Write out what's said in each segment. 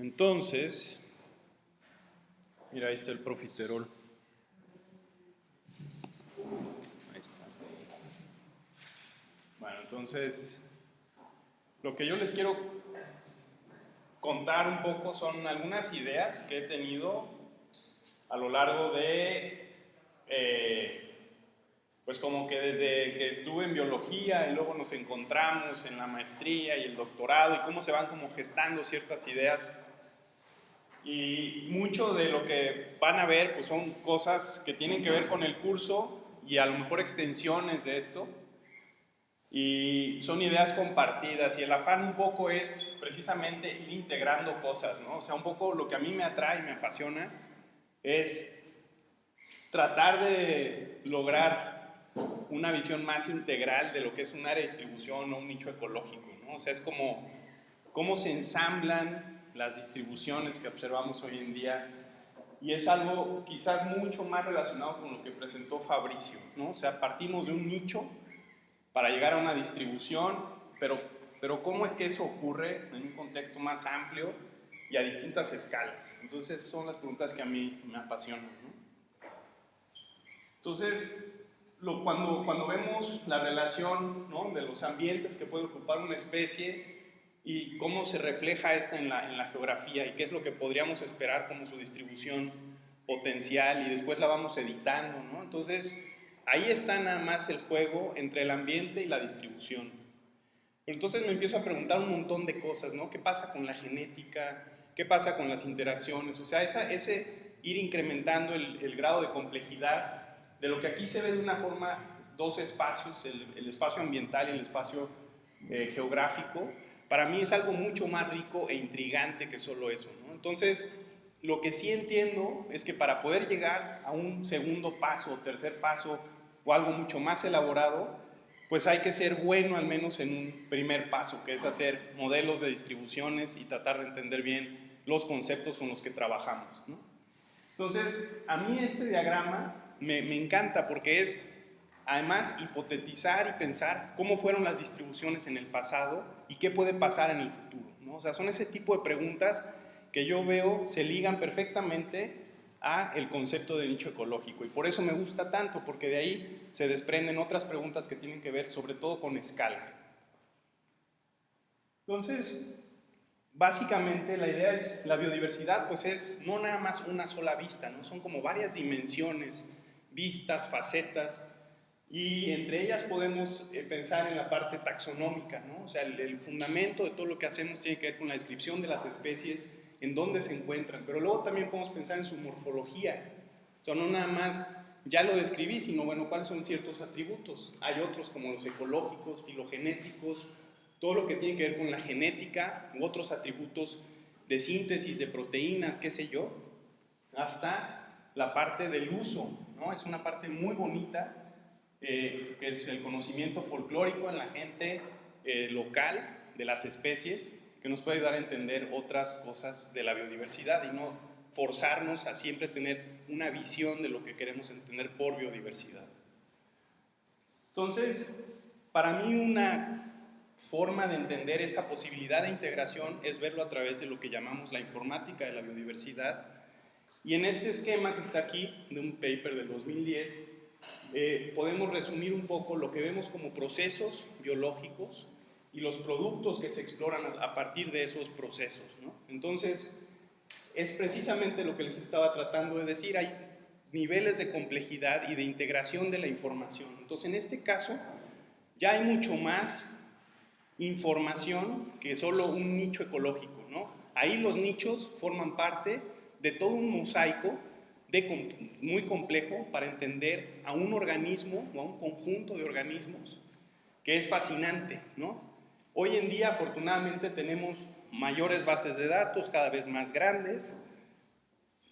Entonces, mira, ahí está el profiterol. Ahí está. Bueno, entonces, lo que yo les quiero contar un poco son algunas ideas que he tenido a lo largo de, eh, pues como que desde que estuve en biología y luego nos encontramos en la maestría y el doctorado y cómo se van como gestando ciertas ideas. Y mucho de lo que van a ver pues son cosas que tienen que ver con el curso y a lo mejor extensiones de esto y son ideas compartidas y el afán un poco es precisamente ir integrando cosas, ¿no? O sea, un poco lo que a mí me atrae y me apasiona es tratar de lograr una visión más integral de lo que es un área de distribución o un nicho ecológico, ¿no? O sea, es como cómo se ensamblan las distribuciones que observamos hoy en día y es algo quizás mucho más relacionado con lo que presentó Fabricio, ¿no? O sea, partimos de un nicho para llegar a una distribución, pero, pero ¿cómo es que eso ocurre en un contexto más amplio y a distintas escalas? Entonces son las preguntas que a mí me apasionan. Entonces, lo, cuando, cuando vemos la relación ¿no? de los ambientes que puede ocupar una especie y cómo se refleja esta en la, en la geografía y qué es lo que podríamos esperar como su distribución potencial y después la vamos editando, ¿no? Entonces, Ahí está nada más el juego entre el ambiente y la distribución. entonces me empiezo a preguntar un montón de cosas, ¿no? ¿Qué pasa con la genética? ¿Qué pasa con las interacciones? O sea, ese ir incrementando el, grado de complejidad de lo que aquí se ve de una forma, dos espacios, el, espacio ambiental y el espacio eh, geográfico, para mí es algo mucho más rico e intrigante que solo eso. Entonces, lo que sí entiendo es que para poder llegar a un segundo paso tercer paso o algo mucho más elaborado, pues hay que ser bueno al menos en un primer paso, que es hacer modelos de distribuciones y tratar de entender bien los conceptos con los que trabajamos. Entonces, a mí este diagrama me encanta porque es además hipotetizar y pensar cómo fueron las distribuciones en el pasado y qué puede pasar en el futuro. ¿no? O sea, son ese tipo de preguntas que yo veo se ligan perfectamente a el concepto de nicho ecológico y por eso me gusta tanto porque de ahí se desprenden otras preguntas que tienen que ver sobre todo con escala. Entonces, básicamente la idea es la biodiversidad pues es no nada más una sola vista, ¿no? son como varias dimensiones, vistas, facetas y entre ellas podemos eh, pensar en la parte taxonómica, ¿no? o sea, el, el fundamento de todo lo que hacemos tiene que ver con la descripción de las especies en dónde se encuentran, pero luego también podemos pensar en su morfología. O sea, no nada más ya lo describí, sino bueno, cuáles son ciertos atributos. Hay otros como los ecológicos, filogenéticos, todo lo que tiene que ver con la genética, u otros atributos de síntesis de proteínas, qué sé yo, hasta la parte del uso, ¿no? Es una parte muy bonita, eh, que es el conocimiento folclórico en la gente eh, local de las especies, que nos puede ayudar a entender otras cosas de la biodiversidad y no forzarnos a siempre tener una visión de lo que queremos entender por biodiversidad. Entonces, para mí una forma de entender esa posibilidad de integración es verlo a través de lo que llamamos la informática de la biodiversidad. Y en este esquema que está aquí, de un paper del 2010, eh, podemos resumir un poco lo que vemos como procesos biológicos y los productos que se exploran a partir de esos procesos. ¿no? Entonces, es precisamente lo que les estaba tratando de decir, hay niveles de complejidad y de integración de la información. Entonces, en este caso, ya hay mucho más información que solo un nicho ecológico. ¿no? Ahí los nichos forman parte de todo un mosaico de, muy complejo para entender a un organismo o a un conjunto de organismos que es fascinante, ¿no? Hoy en día, afortunadamente, tenemos mayores bases de datos, cada vez más grandes.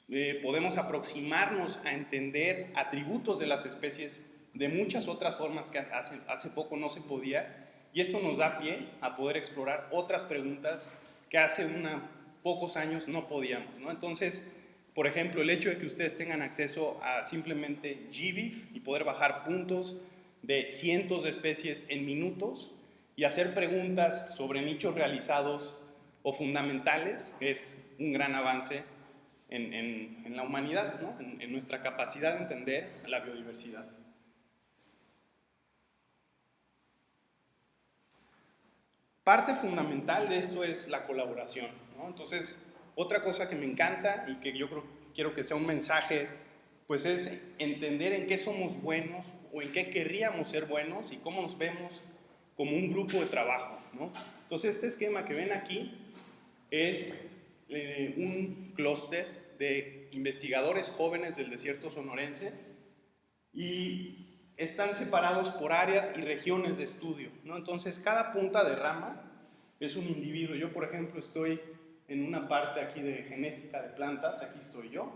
Eh, podemos aproximarnos a entender atributos de las especies de muchas otras formas que hace, hace poco no se podía. Y esto nos da pie a poder explorar otras preguntas que hace una, pocos años no podíamos. ¿no? Entonces, por ejemplo, el hecho de que ustedes tengan acceso a simplemente GBIF y poder bajar puntos de cientos de especies en minutos, y hacer preguntas sobre nichos realizados o fundamentales, es un gran avance en, la humanidad, en, en nuestra capacidad de entender la biodiversidad. Parte fundamental de esto es la colaboración. Entonces, otra cosa que me encanta y que yo creo, quiero que sea un mensaje, pues es entender en qué somos buenos o en qué querríamos ser buenos y cómo nos vemos como un grupo de trabajo. Entonces, este esquema que ven aquí es eh, un clúster de investigadores jóvenes del desierto sonorense y están separados por áreas y regiones de estudio. ¿no? Entonces, cada punta de rama es un individuo. Yo, por ejemplo, estoy en una parte aquí de genética de plantas, aquí estoy yo,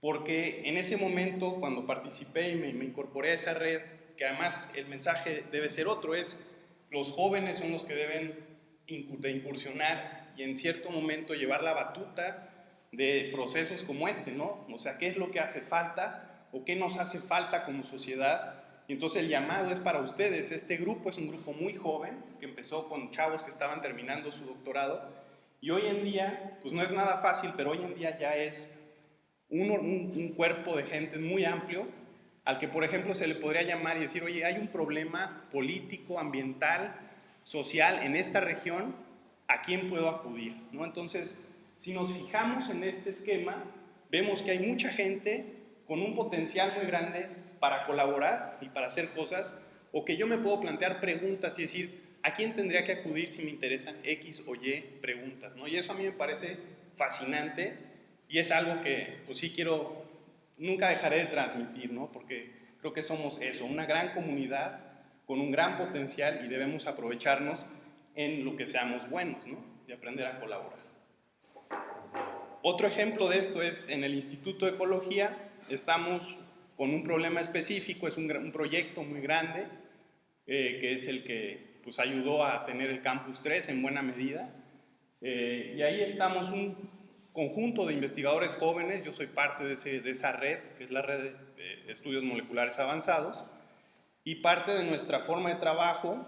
porque en ese momento, cuando participé y me, me incorporé a esa red, que además el mensaje debe ser otro, es los jóvenes son los que deben de incursionar y en cierto momento llevar la batuta de procesos como este, ¿no? O sea, ¿qué es lo que hace falta o qué nos hace falta como sociedad? Y entonces el llamado es para ustedes. Este grupo es un grupo muy joven que empezó con chavos que estaban terminando su doctorado y hoy en día, pues no es nada fácil, pero hoy en día ya es un, un, cuerpo de gente muy amplio al que, por ejemplo, se le podría llamar y decir, oye, hay un problema político, ambiental, social en esta región, ¿a quién puedo acudir? ¿No? Entonces, si nos fijamos en este esquema, vemos que hay mucha gente con un potencial muy grande para colaborar y para hacer cosas, o que yo me puedo plantear preguntas y decir, ¿a quién tendría que acudir si me interesan X o Y preguntas? ¿no? Y eso a mí me parece fascinante y es algo que pues sí quiero, nunca dejaré de transmitir, ¿no? porque creo que somos eso, una gran comunidad con un gran potencial y debemos aprovecharnos en lo que seamos buenos ¿no? y aprender a colaborar. Otro ejemplo de esto es en el Instituto de Ecología, estamos con un problema específico, es un, un proyecto muy grande, eh, que es el que pues, ayudó a tener el Campus 3 en buena medida. Eh, y ahí estamos un conjunto de investigadores jóvenes, yo soy parte de, ese, de esa red, que es la red de estudios moleculares avanzados, y parte de nuestra forma de trabajo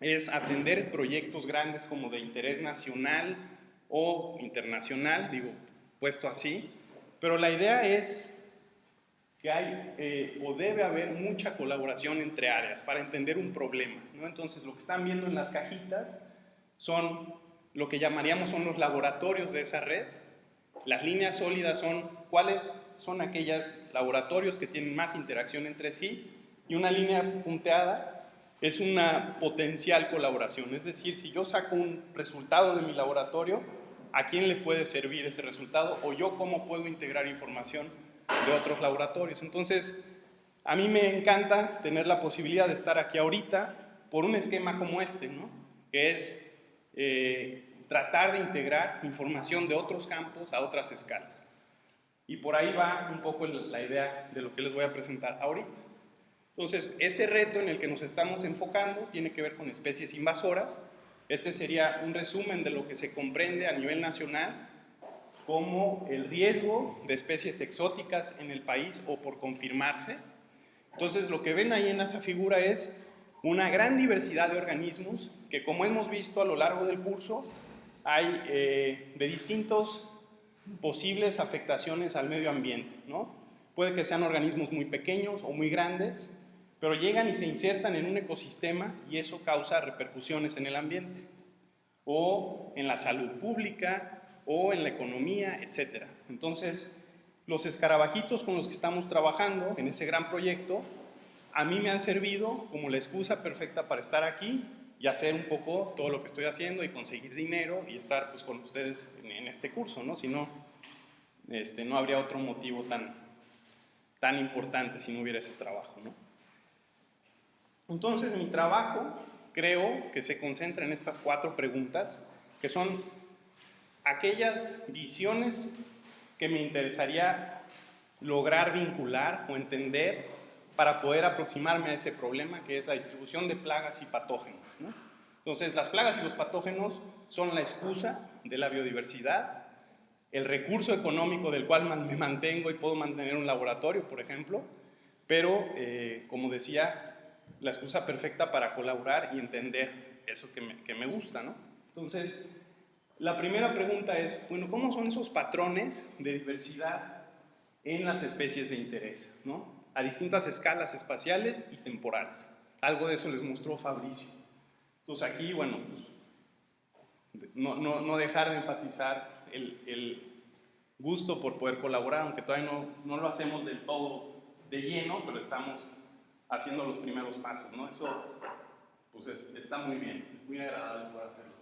es atender proyectos grandes como de interés nacional, o internacional, digo, puesto así, pero la idea es que hay eh, o debe haber mucha colaboración entre áreas para entender un problema. ¿no? Entonces, lo que están viendo en las cajitas son lo que llamaríamos son los laboratorios de esa red. Las líneas sólidas son cuáles son aquellos laboratorios que tienen más interacción entre sí y una línea punteada es una potencial colaboración. Es decir, si yo saco un resultado de mi laboratorio, a quién le puede servir ese resultado o yo cómo puedo integrar información de otros laboratorios. Entonces, a mí me encanta tener la posibilidad de estar aquí ahorita por un esquema como este, ¿no? que es eh, tratar de integrar información de otros campos a otras escalas. Y por ahí va un poco la idea de lo que les voy a presentar ahorita. Entonces, ese reto en el que nos estamos enfocando tiene que ver con especies invasoras, este sería un resumen de lo que se comprende a nivel nacional como el riesgo de especies exóticas en el país o por confirmarse. Entonces, lo que ven ahí en esa figura es una gran diversidad de organismos que, como hemos visto a lo largo del curso, hay eh, de distintos posibles afectaciones al medio ambiente. ¿no? Puede que sean organismos muy pequeños o muy grandes, pero llegan y se insertan en un ecosistema y eso causa repercusiones en el ambiente, o en la salud pública, o en la economía, etc. Entonces, los escarabajitos con los que estamos trabajando en ese gran proyecto, a mí me han servido como la excusa perfecta para estar aquí y hacer un poco todo lo que estoy haciendo y conseguir dinero y estar pues, con ustedes en, este curso, ¿no? Si no, este, no habría otro motivo tan, tan importante si no hubiera ese trabajo, ¿no? Entonces mi trabajo creo que se concentra en estas cuatro preguntas, que son aquellas visiones que me interesaría lograr vincular o entender para poder aproximarme a ese problema que es la distribución de plagas y patógenos. Entonces, las plagas y los patógenos son la excusa de la biodiversidad, el recurso económico del cual me mantengo y puedo mantener un laboratorio, por ejemplo, pero, eh, como decía, la excusa perfecta para colaborar y entender eso que me, gusta. Entonces, La primera pregunta es, bueno, ¿cómo son esos patrones de diversidad en las especies de interés? ¿no? A distintas escalas espaciales y temporales. Algo de eso les mostró Fabricio. Entonces aquí, bueno, pues, no, no, no dejar de enfatizar el, el, gusto por poder colaborar, aunque todavía no, no lo hacemos del todo de lleno, pero estamos haciendo los primeros pasos, ¿no? Eso pues está muy bien, es muy agradable poder hacerlo.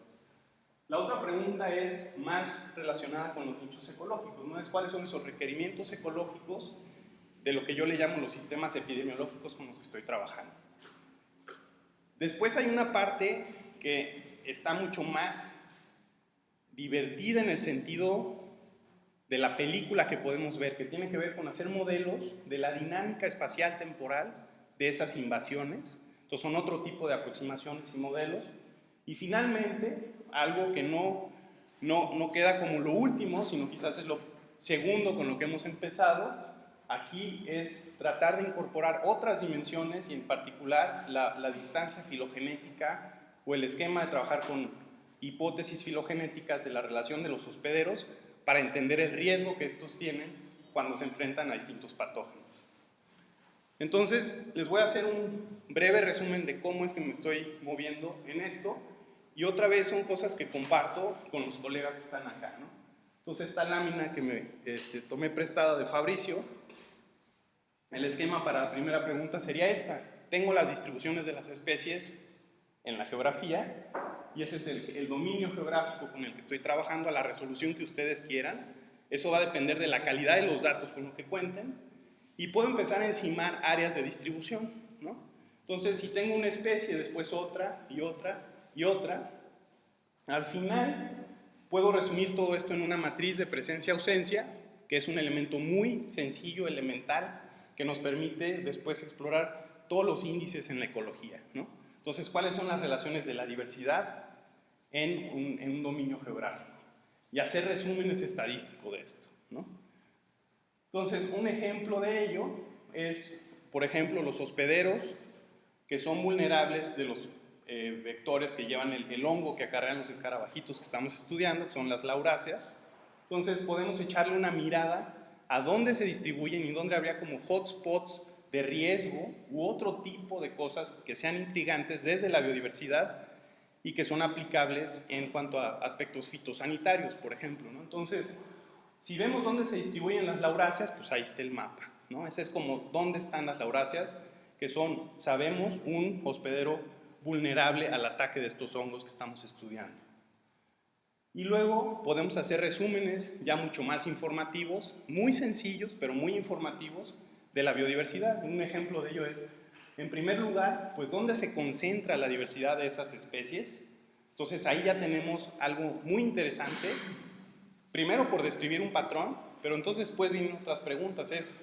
La otra pregunta es más relacionada con los nichos ecológicos, ¿no? Es cuáles son esos requerimientos ecológicos de lo que yo le llamo los sistemas epidemiológicos con los que estoy trabajando. Después hay una parte que está mucho más divertida en el sentido de la película que podemos ver, que tiene que ver con hacer modelos de la dinámica espacial temporal de esas invasiones. Entonces son otro tipo de aproximaciones y modelos. Y finalmente, algo que no, no, no queda como lo último, sino quizás es lo segundo con lo que hemos empezado, aquí es tratar de incorporar otras dimensiones y en particular la, la, distancia filogenética o el esquema de trabajar con hipótesis filogenéticas de la relación de los hospederos para entender el riesgo que estos tienen cuando se enfrentan a distintos patógenos. Entonces, les voy a hacer un breve resumen de cómo es que me estoy moviendo en esto. Y otra vez son cosas que comparto con los colegas que están acá. ¿no? Entonces, esta lámina que me este, tomé prestada de Fabricio, el esquema para la primera pregunta sería esta. Tengo las distribuciones de las especies en la geografía y ese es el, el dominio geográfico con el que estoy trabajando a la resolución que ustedes quieran. Eso va a depender de la calidad de los datos con los que cuenten y puedo empezar a encimar áreas de distribución, ¿no? Entonces, si tengo una especie, después otra y otra y otra, al final puedo resumir todo esto en una matriz de presencia-ausencia, que es un elemento muy sencillo, elemental, que nos permite después explorar todos los índices en la ecología, ¿no? Entonces, ¿cuáles son las relaciones de la diversidad en un, dominio geográfico? Y hacer resúmenes estadísticos de esto, ¿no? Entonces, un ejemplo de ello es, por ejemplo, los hospederos que son vulnerables de los eh, vectores que llevan el, hongo que acarrean los escarabajitos que estamos estudiando, que son las lauráceas. Entonces, podemos echarle una mirada a dónde se distribuyen y dónde habría como hotspots de riesgo u otro tipo de cosas que sean intrigantes desde la biodiversidad y que son aplicables en cuanto a aspectos fitosanitarios, por ejemplo. ¿no? Entonces, si vemos dónde se distribuyen las lauráceas, pues ahí está el mapa. ¿no? Ese es como dónde están las lauráceas, que son, sabemos, un hospedero vulnerable al ataque de estos hongos que estamos estudiando. Y luego podemos hacer resúmenes ya mucho más informativos, muy sencillos, pero muy informativos, de la biodiversidad. Un ejemplo de ello es, en primer lugar, pues dónde se concentra la diversidad de esas especies. Entonces ahí ya tenemos algo muy interesante Primero por describir un patrón, pero entonces después vienen otras preguntas. Es,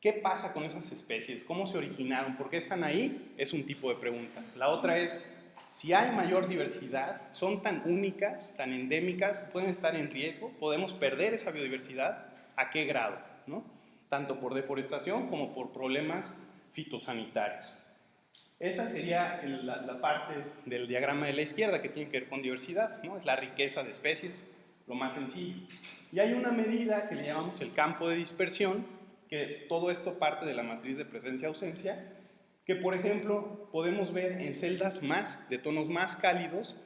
¿qué pasa con esas especies? ¿Cómo se originaron? ¿Por qué están ahí? Es un tipo de pregunta. La otra es, si hay mayor diversidad, son tan únicas, tan endémicas, pueden estar en riesgo, podemos perder esa biodiversidad, ¿a qué grado? ¿no? Tanto por deforestación como por problemas fitosanitarios. Esa sería la, la, parte del diagrama de la izquierda que tiene que ver con diversidad, ¿no? es la riqueza de especies lo más sencillo. Y hay una medida que le llamamos el campo de dispersión, que todo esto parte de la matriz de presencia-ausencia, que por ejemplo podemos ver en celdas más, de tonos más cálidos,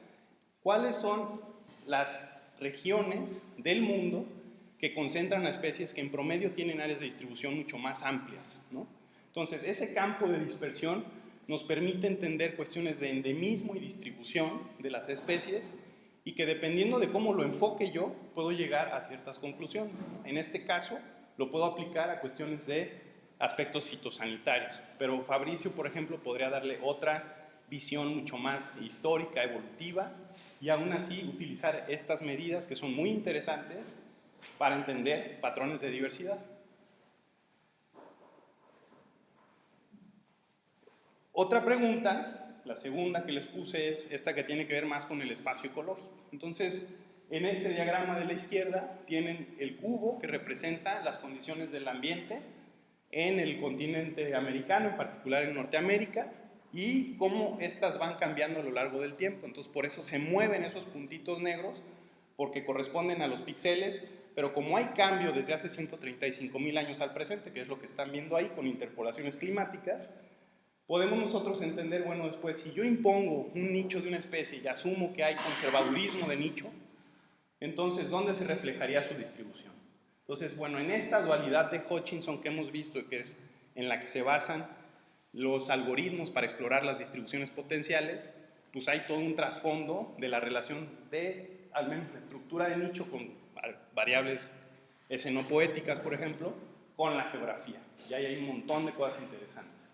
cuáles son las regiones del mundo que concentran a especies que en promedio tienen áreas de distribución mucho más amplias. ¿no? Entonces, ese campo de dispersión nos permite entender cuestiones de endemismo y distribución de las especies y que dependiendo de cómo lo enfoque yo, puedo llegar a ciertas conclusiones. En este caso, lo puedo aplicar a cuestiones de aspectos fitosanitarios, pero Fabricio, por ejemplo, podría darle otra visión mucho más histórica, evolutiva, y aún así utilizar estas medidas que son muy interesantes para entender patrones de diversidad. Otra pregunta la segunda que les puse es esta que tiene que ver más con el espacio ecológico. Entonces, en este diagrama de la izquierda tienen el cubo que representa las condiciones del ambiente en el continente americano, en particular en Norteamérica, y cómo estas van cambiando a lo largo del tiempo. Entonces, por eso se mueven esos puntitos negros, porque corresponden a los píxeles, pero como hay cambio desde hace 135 mil años al presente, que es lo que están viendo ahí con interpolaciones climáticas, podemos nosotros entender, bueno, después, si yo impongo un nicho de una especie y asumo que hay conservadurismo de nicho, entonces, ¿dónde se reflejaría su distribución? Entonces, bueno, en esta dualidad de Hutchinson que hemos visto, que es en la que se basan los algoritmos para explorar las distribuciones potenciales, pues hay todo un trasfondo de la relación de, al menos la estructura de nicho con variables escenopoéticas, por ejemplo, con la geografía. Y ahí hay un montón de cosas interesantes.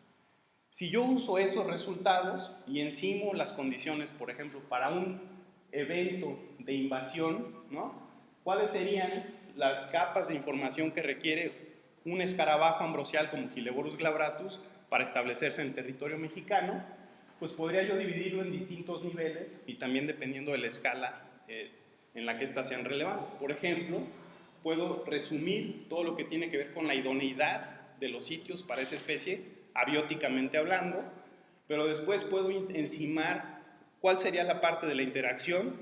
Si yo uso esos resultados y encimo las condiciones, por ejemplo, para un evento de invasión, ¿no? ¿cuáles serían las capas de información que requiere un escarabajo ambrosial como Gileborus glabratus para establecerse en el territorio mexicano? Pues podría yo dividirlo en distintos niveles y también dependiendo de la escala eh, en la que éstas sean relevantes. Por ejemplo, puedo resumir todo lo que tiene que ver con la idoneidad de los sitios para esa especie, abióticamente hablando, pero después puedo encimar cuál sería la parte de la interacción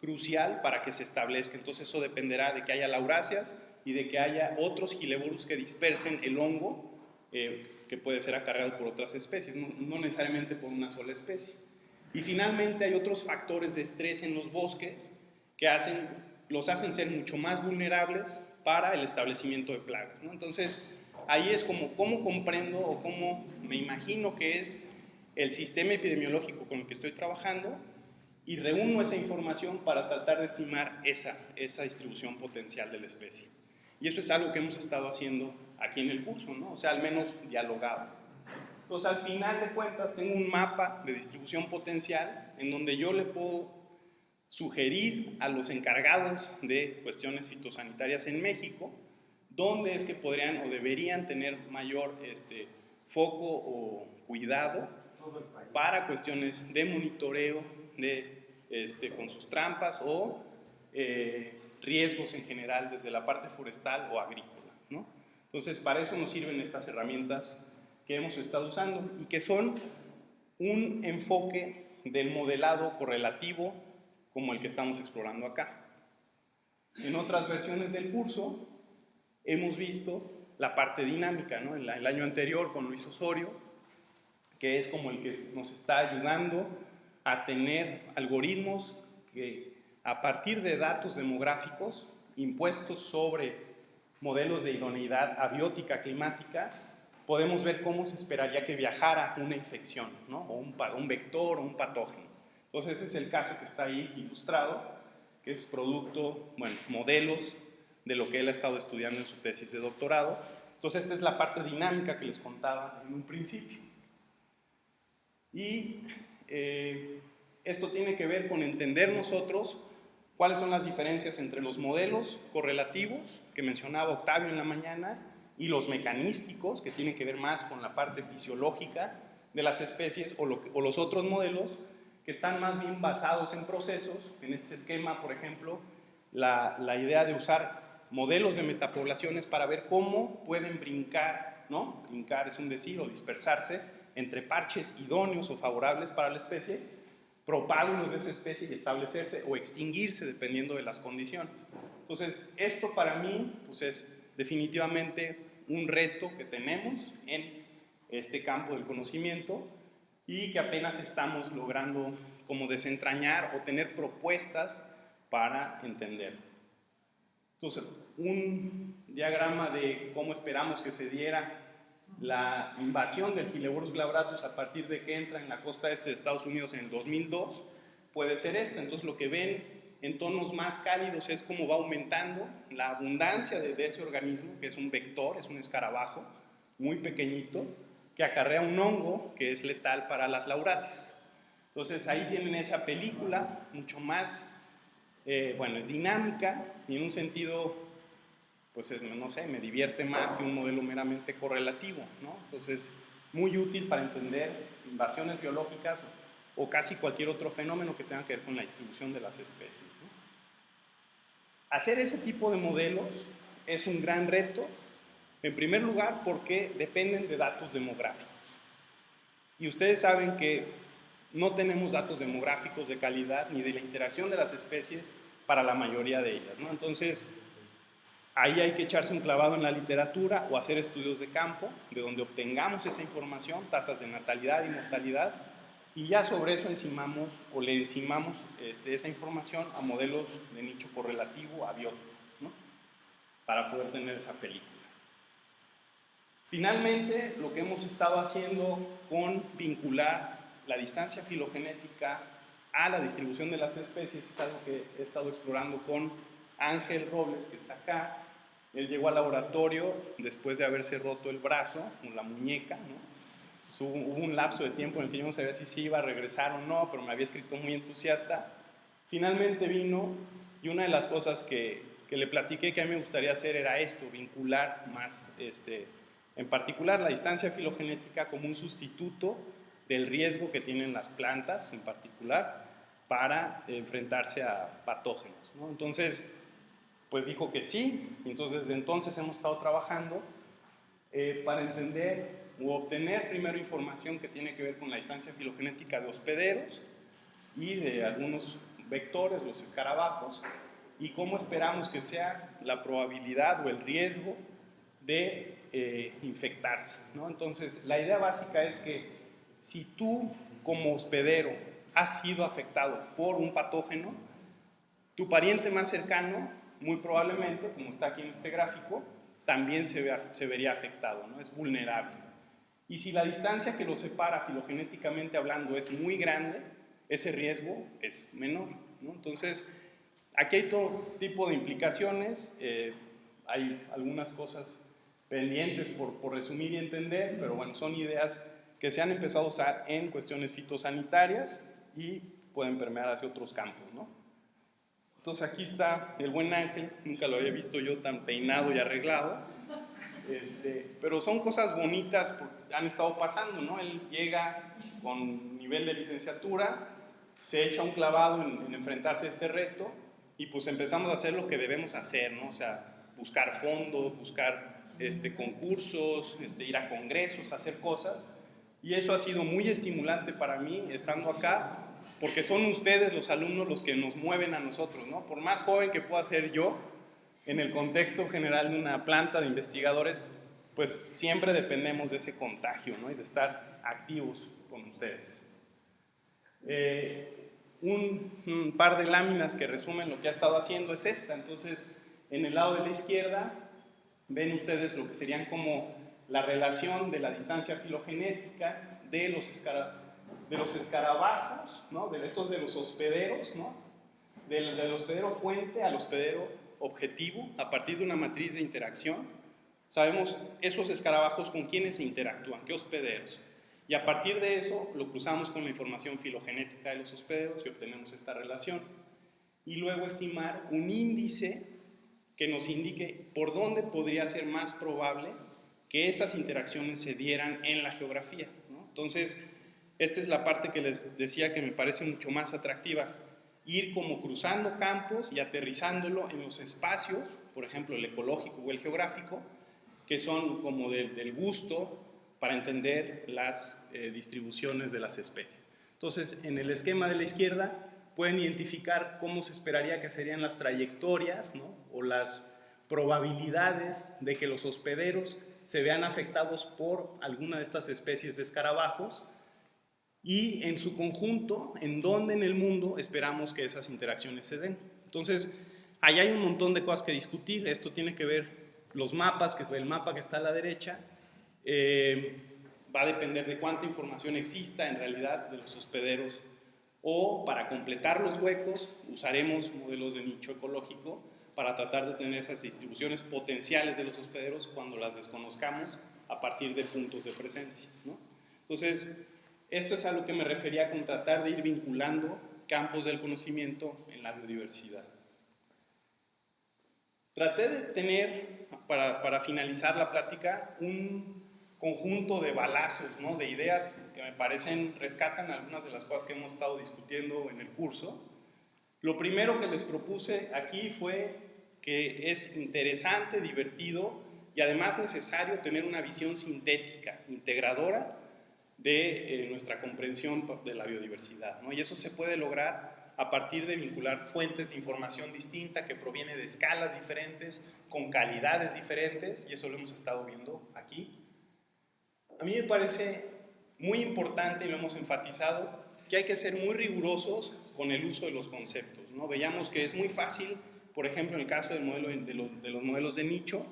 crucial para que se establezca. Entonces eso dependerá de que haya lauracias y de que haya otros gileborus que dispersen el hongo eh, que puede ser acarreado por otras especies, no, no necesariamente por una sola especie. Y finalmente hay otros factores de estrés en los bosques que hacen, los hacen ser mucho más vulnerables para el establecimiento de plagas. ¿no? Entonces, ahí es como cómo comprendo o cómo me imagino que es el sistema epidemiológico con el que estoy trabajando y reúno esa información para tratar de estimar esa, esa distribución potencial de la especie. Y eso es algo que hemos estado haciendo aquí en el curso, ¿no? o sea, al menos dialogado. Entonces, al final de cuentas, tengo un mapa de distribución potencial en donde yo le puedo sugerir a los encargados de cuestiones fitosanitarias en México dónde es que podrían o deberían tener mayor este, foco o cuidado para cuestiones de monitoreo de, este, con sus trampas o eh, riesgos en general desde la parte forestal o agrícola. ¿no? Entonces, para eso nos sirven estas herramientas que hemos estado usando y que son un enfoque del modelado correlativo como el que estamos explorando acá. En otras versiones del curso hemos visto la parte dinámica, ¿no? el, el año anterior con Luis Osorio, que es como el que nos está ayudando a tener algoritmos que a partir de datos demográficos impuestos sobre modelos de idoneidad abiótica climática, podemos ver cómo se esperaría que viajara una infección, ¿no? o un, un vector o un patógeno. Entonces ese es el caso que está ahí ilustrado, que es producto, bueno, modelos de lo que él ha estado estudiando en su tesis de doctorado. Entonces esta es la parte dinámica que les contaba en un principio. Y eh, esto tiene que ver con entender nosotros cuáles son las diferencias entre los modelos correlativos que mencionaba Octavio en la mañana y los mecanísticos, que tienen que ver más con la parte fisiológica de las especies, o, los otros modelos que están más bien basados en procesos. En este esquema, por ejemplo, la, la idea de usar modelos de metapoblaciones para ver cómo pueden brincar, ¿no? Brincar es un decir, o dispersarse entre parches idóneos o favorables para la especie, propágulos de esa especie y establecerse o extinguirse dependiendo de las condiciones. Entonces, esto para mí pues es definitivamente un reto que tenemos en este campo del conocimiento y que apenas estamos logrando como desentrañar o tener propuestas para entender. Entonces, un diagrama de cómo esperamos que se diera la invasión del Gileborus glabratus a partir de que entra en la costa este de Estados Unidos en el 2002 puede ser este. Entonces, lo que ven en tonos más cálidos es cómo va aumentando la abundancia de, de ese organismo, que es un vector, es un escarabajo muy pequeñito, que acarrea un hongo que es letal para las lauráceas. Entonces ahí tienen esa película, mucho más, eh, bueno, es dinámica y en un sentido, pues no sé, me divierte más que un modelo meramente correlativo, ¿no? Entonces, muy útil para entender invasiones biológicas o casi cualquier otro fenómeno que tenga que ver con la distribución de las especies. Hacer ese tipo de modelos es un gran reto en primer lugar, porque dependen de datos demográficos. Y ustedes saben que no tenemos datos demográficos de calidad ni de la interacción de las especies para la mayoría de ellas. ¿no? Entonces, ahí hay que echarse un clavado en la literatura o hacer estudios de campo, de donde obtengamos esa información, tasas de natalidad y mortalidad, y ya sobre eso encimamos o le encimamos este, esa información a modelos de nicho correlativo abiótico, ¿no? para poder tener esa película. Finalmente, lo que hemos estado haciendo con vincular la distancia filogenética a la distribución de las especies es algo que he estado explorando con Ángel Robles, que está acá. Él llegó al laboratorio después de haberse roto el brazo, con la muñeca, ¿no? hubo, un lapso de tiempo en el que yo no sabía si se iba a regresar o no, pero me había escrito muy entusiasta. Finalmente vino y una de las cosas que, que le platiqué que a mí me gustaría hacer era esto, vincular más, este, en particular la distancia filogenética como un sustituto del riesgo que tienen las plantas en particular para enfrentarse a patógenos. Entonces, pues dijo que sí, entonces desde entonces hemos estado trabajando eh, para entender o obtener primero información que tiene que ver con la distancia filogenética de hospederos y de algunos vectores, los escarabajos, y cómo esperamos que sea la probabilidad o el riesgo de eh, infectarse. ¿no? Entonces, la idea básica es que si tú como hospedero has sido afectado por un patógeno, tu pariente más cercano, muy probablemente, como está aquí en este gráfico, también se, vería afectado, ¿no? es vulnerable. Y si la distancia que lo separa filogenéticamente hablando es muy grande, ese riesgo es menor. ¿no? Entonces, aquí hay todo tipo de implicaciones, eh, hay algunas cosas pendientes por, por, resumir y entender, pero bueno, son ideas que se han empezado a usar en cuestiones fitosanitarias y pueden permear hacia otros campos. ¿no? Entonces aquí está el buen ángel, nunca lo había visto yo tan peinado y arreglado. Este, pero son cosas bonitas que han estado pasando, ¿no? Él llega con nivel de licenciatura, se echa un clavado en, enfrentarse a este reto y pues empezamos a hacer lo que debemos hacer, ¿no? O sea, buscar fondos, buscar este, concursos, este, ir a congresos, hacer cosas. Y eso ha sido muy estimulante para mí estando acá, porque son ustedes los alumnos los que nos mueven a nosotros, ¿no? Por más joven que pueda ser yo, en el contexto general de una planta de investigadores, pues siempre dependemos de ese contagio ¿no? y de estar activos con ustedes. Eh, un, par de láminas que resumen lo que ha estado haciendo es esta. Entonces, en el lado de la izquierda ven ustedes lo que serían como la relación de la distancia filogenética de los, de los escarabajos, ¿no? de estos de los hospederos, ¿no? del, hospedero fuente al hospedero objetivo a partir de una matriz de interacción. Sabemos esos escarabajos con quiénes interactúan, qué hospederos. Y a partir de eso lo cruzamos con la información filogenética de los hospederos y obtenemos esta relación. Y luego estimar un índice que nos indique por dónde podría ser más probable que esas interacciones se dieran en la geografía. Entonces, esta es la parte que les decía que me parece mucho más atractiva ir como cruzando campos y aterrizándolo en los espacios, por ejemplo el ecológico o el geográfico, que son como del gusto para entender las eh, distribuciones de las especies. Entonces, en el esquema de la izquierda pueden identificar cómo se esperaría que serían las trayectorias o las probabilidades de que los hospederos se vean afectados por alguna de estas especies de escarabajos y en su conjunto, en dónde en el mundo esperamos que esas interacciones se den. Entonces, ahí hay un montón de cosas que discutir. Esto tiene que ver los mapas, que es el mapa que está a la derecha. Eh, va a depender de cuánta información exista en realidad de los hospederos. O para completar los huecos, usaremos modelos de nicho ecológico para tratar de tener esas distribuciones potenciales de los hospederos cuando las desconozcamos a partir de puntos de presencia. ¿no? Entonces, esto es a lo que me refería con tratar de ir vinculando campos del conocimiento en la biodiversidad. Traté de tener, para, para finalizar la plática, un conjunto de balazos, ¿no? de ideas que me parecen, rescatan algunas de las cosas que hemos estado discutiendo en el curso. Lo primero que les propuse aquí fue que es interesante, divertido y además necesario tener una visión sintética, integradora de eh, nuestra comprensión de la biodiversidad. ¿no? Y eso se puede lograr a partir de vincular fuentes de información distinta que proviene de escalas diferentes, con calidades diferentes, y eso lo hemos estado viendo aquí. A mí me parece muy importante, y lo hemos enfatizado, que hay que ser muy rigurosos con el uso de los conceptos. ¿no? Veíamos que es muy fácil, por ejemplo, en el caso de, los, de los modelos de nicho,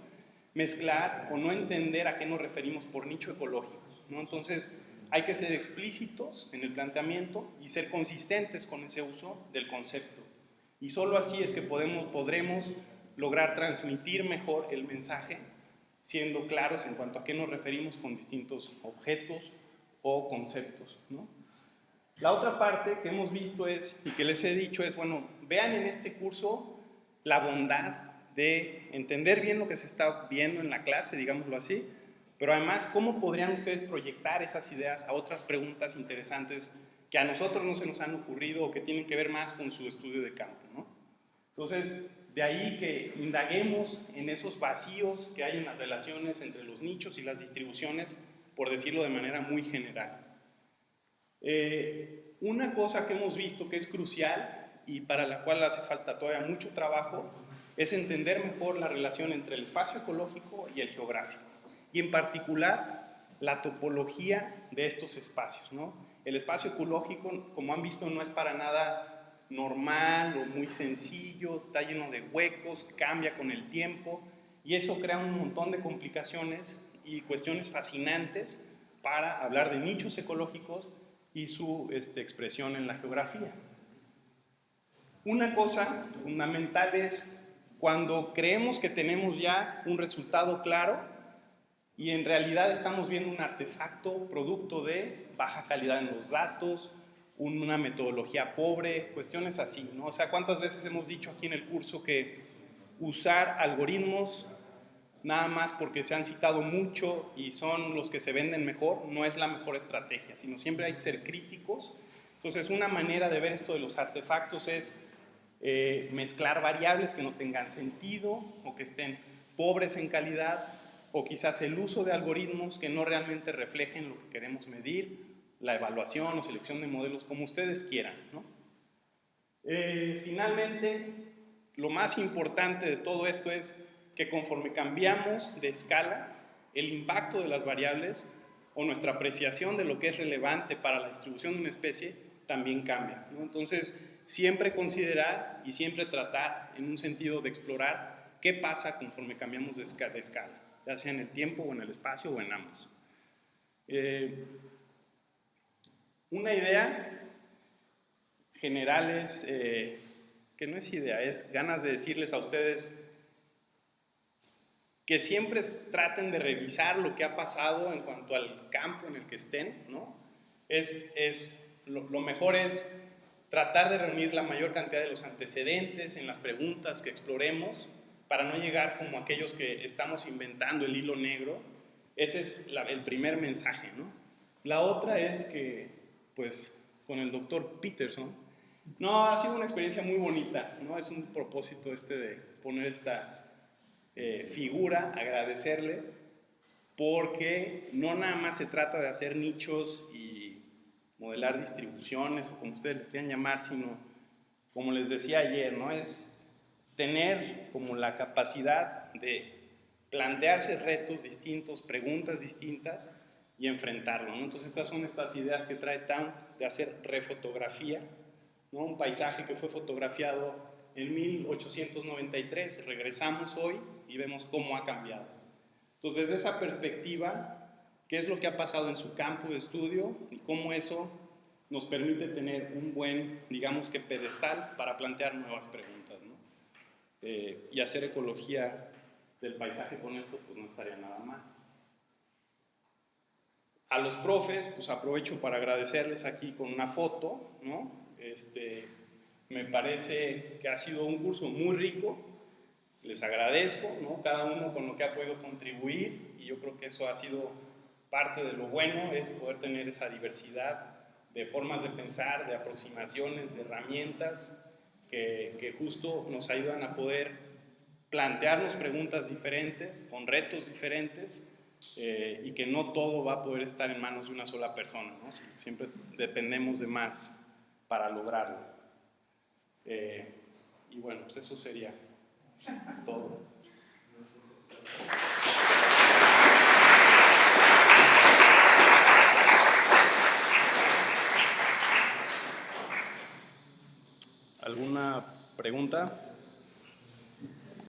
mezclar o no entender a qué nos referimos por nicho ecológico. ¿no? Entonces, hay que ser explícitos en el planteamiento y ser consistentes con ese uso del concepto. Y solo así es que podemos, podremos lograr transmitir mejor el mensaje siendo claros en cuanto a qué nos referimos con distintos objetos o conceptos. ¿no? La otra parte que hemos visto es, y que les he dicho, es, bueno, vean en este curso la bondad de entender bien lo que se está viendo en la clase, digámoslo así, pero además, ¿cómo podrían ustedes proyectar esas ideas a otras preguntas interesantes que a nosotros no se nos han ocurrido o que tienen que ver más con su estudio de campo? ¿no? Entonces, de ahí que indaguemos en esos vacíos que hay en las relaciones entre los nichos y las distribuciones, por decirlo de manera muy general. Eh, una cosa que hemos visto que es crucial y para la cual hace falta todavía mucho trabajo es entender mejor la relación entre el espacio ecológico y el geográfico y en particular la topología de estos espacios. ¿no? El espacio ecológico, como han visto, no es para nada normal o muy sencillo, está lleno de huecos, cambia con el tiempo y eso crea un montón de complicaciones y cuestiones fascinantes para hablar de nichos ecológicos y su este, expresión en la geografía. Una cosa fundamental es cuando creemos que tenemos ya un resultado claro y en realidad estamos viendo un artefacto producto de baja calidad en los datos, una metodología pobre, cuestiones así, ¿no? O sea, ¿cuántas veces hemos dicho aquí en el curso que usar algoritmos nada más porque se han citado mucho y son los que se venden mejor, no es la mejor estrategia, sino siempre hay que ser críticos. Entonces, una manera de ver esto de los artefactos es eh, mezclar variables que no tengan sentido o que estén pobres en calidad o quizás el uso de algoritmos que no realmente reflejen lo que queremos medir, la evaluación o selección de modelos, como ustedes quieran. ¿no? Eh, finalmente, lo más importante de todo esto es que conforme cambiamos de escala, el impacto de las variables o nuestra apreciación de lo que es relevante para la distribución de una especie también cambia. Entonces, siempre considerar y siempre tratar en un sentido de explorar qué pasa conforme cambiamos de escala, ya sea en el tiempo o en el espacio o en ambos. Eh, una idea general es, eh, que no es idea, es ganas de decirles a ustedes que siempre traten de revisar lo que ha pasado en cuanto al campo en el que estén, ¿no? Es, es lo, mejor es tratar de reunir la mayor cantidad de los antecedentes en las preguntas que exploremos para no llegar como aquellos que estamos inventando el hilo negro. Ese es el primer mensaje, ¿no? La otra es que, pues, con el doctor Peterson, no, ha sido una experiencia muy bonita, ¿no? Es un propósito este de poner esta eh, figura, agradecerle, porque no nada más se trata de hacer nichos y modelar distribuciones, o como ustedes le quieran llamar, sino, como les decía ayer, ¿no? es tener como la capacidad de plantearse retos distintos, preguntas distintas y enfrentarlo. Entonces estas son estas ideas que trae TAM de hacer refotografía, ¿no? un paisaje que fue fotografiado en 1893, regresamos hoy y vemos cómo ha cambiado. Entonces, desde esa perspectiva, ¿qué es lo que ha pasado en su campo de estudio y cómo eso nos permite tener un buen, digamos que pedestal para plantear nuevas preguntas? ¿no? Eh, y hacer ecología del paisaje con esto, pues no estaría nada mal. A los profes, pues aprovecho para agradecerles aquí con una foto, ¿no? Este, me parece que ha sido un curso muy rico. Les agradezco, ¿no? cada uno con lo que ha podido contribuir y yo creo que eso ha sido parte de lo bueno, es poder tener esa diversidad de formas de pensar, de aproximaciones, de herramientas que, que justo nos ayudan a poder plantearnos preguntas diferentes, con retos diferentes, eh, y que no todo va a poder estar en manos de una sola persona, ¿no? siempre dependemos de más para lograrlo. Eh, y bueno, pues eso sería todo. ¿Alguna pregunta?